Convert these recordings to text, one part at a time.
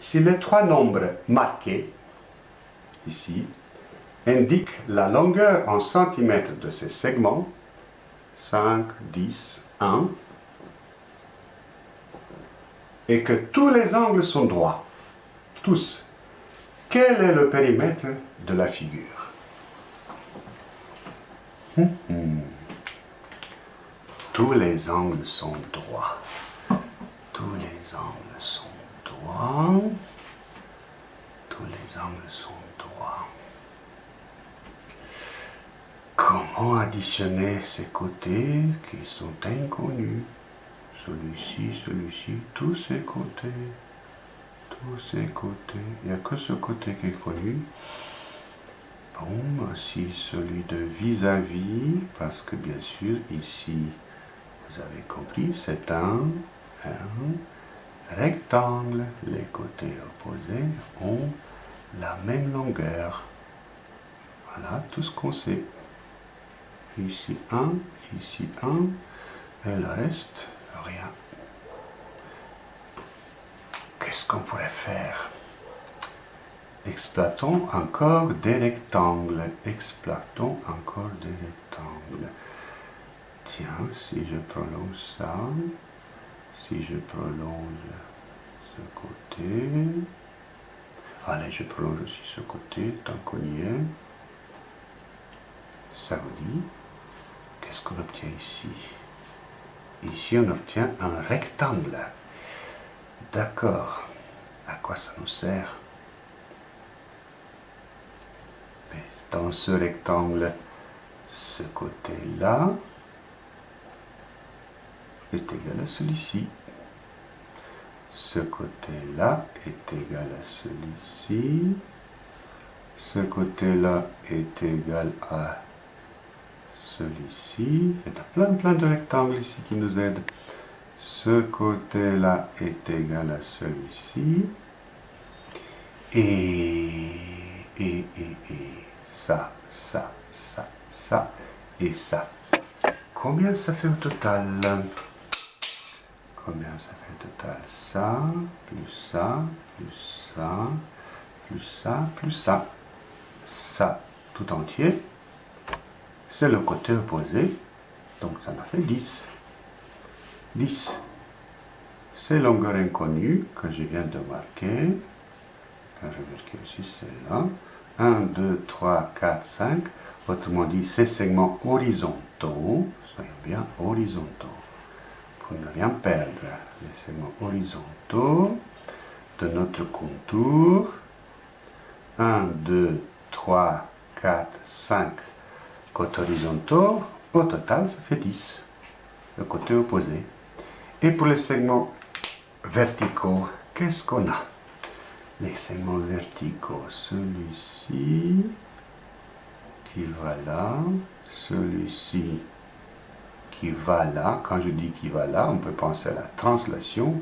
si les trois nombres marqués, ici, indiquent la longueur en centimètres de ces segments, 5, 10, 1, et que tous les angles sont droits, tous, quel est le périmètre de la figure? Hum, hum. Tous les angles sont droits. Tous les angles sont droits. Tous les angles sont droits. Comment additionner ces côtés qui sont inconnus Celui-ci, celui-ci, tous ces côtés. Tous ces côtés. Il n'y a que ce côté qui est connu. Bon, voici celui de vis-à-vis, parce que bien sûr, ici, vous avez compris, c'est un rectangle. Les côtés opposés ont la même longueur. Voilà tout ce qu'on sait. Ici un, ici un, et le reste, rien. Qu'est-ce qu'on pourrait faire? Exploitons encore des rectangles. Exploitons encore des rectangles. Tiens, si je prolonge ça, si je prolonge ce côté, allez, je prolonge aussi ce côté, tant qu'on y est, ça vous dit, qu'on obtient ici? Ici, on obtient un rectangle. D'accord. À quoi ça nous sert? Dans ce rectangle, ce côté-là, est égal à celui-ci. Ce côté-là est égal à celui-ci. Ce côté-là est égal à celui-ci. Il y a plein, plein de rectangles ici qui nous aident. Ce côté-là est égal à celui-ci. Et, et, et, et, ça, ça, ça, ça et ça. Combien ça fait au total? Combien ça fait total? Ça, plus ça, plus ça, plus ça, plus ça. Ça, tout entier, c'est le côté opposé, donc ça m'a fait 10. 10. C'est longueur inconnue que je viens de marquer. Quand je marquer aussi celle-là. 1, 2, 3, 4, 5. Autrement dit, ces segments horizontaux, soyons bien horizontaux pour ne rien perdre. Les segments horizontaux de notre contour. 1, 2, 3, 4, 5 côtés horizontaux. Au total, ça fait 10. Le côté opposé. Et pour les segments verticaux, qu'est-ce qu'on a? Les segments verticaux, celui-ci qui va là, celui-ci qui va là. Quand je dis qui va là, on peut penser à la translation,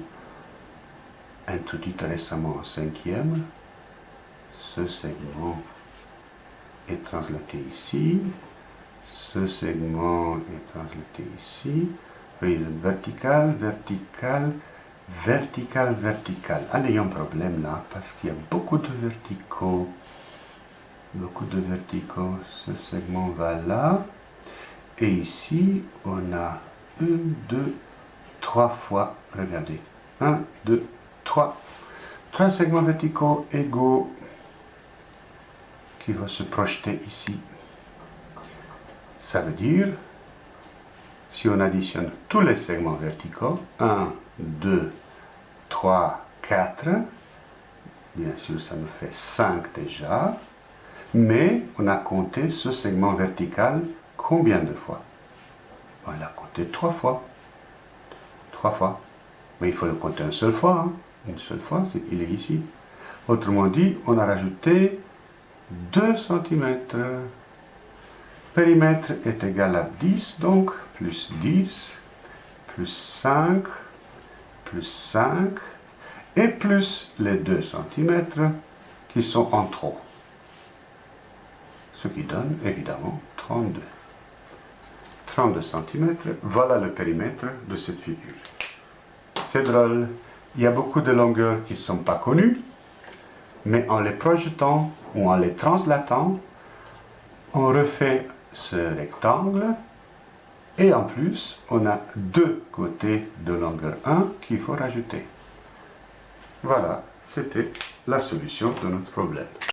introduite récemment en cinquième. Ce segment est translaté ici. Ce segment est translaté ici. Voyez, vertical, vertical, vertical, vertical. Allez, y a un problème là, parce qu'il y a beaucoup de verticaux. Beaucoup de verticaux. Ce segment va là. Et ici, on a 1, 2, 3 fois, regardez, 1, 2, 3. Trois segments verticaux égaux qui vont se projeter ici. Ça veut dire, si on additionne tous les segments verticaux, 1, 2, 3, 4, bien sûr ça nous fait 5 déjà, mais on a compté ce segment vertical Combien de fois? On l'a compté trois fois. Trois fois. Mais il faut le compter une seule fois. Hein. Une seule fois, qu'il est ici. Autrement dit, on a rajouté 2 cm. Périmètre est égal à 10, donc plus 10, plus 5, plus 5, et plus les 2 cm qui sont en trop. Ce qui donne évidemment 32. 32 cm, voilà le périmètre de cette figure. C'est drôle, il y a beaucoup de longueurs qui ne sont pas connues, mais en les projetant ou en les translatant, on refait ce rectangle et en plus, on a deux côtés de longueur 1 qu'il faut rajouter. Voilà, c'était la solution de notre problème.